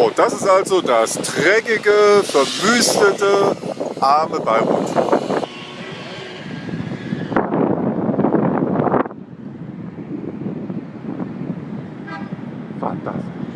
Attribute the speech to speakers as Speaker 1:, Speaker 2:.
Speaker 1: So, das ist also das dreckige, verwüstete, arme Beirut. Fantastisch.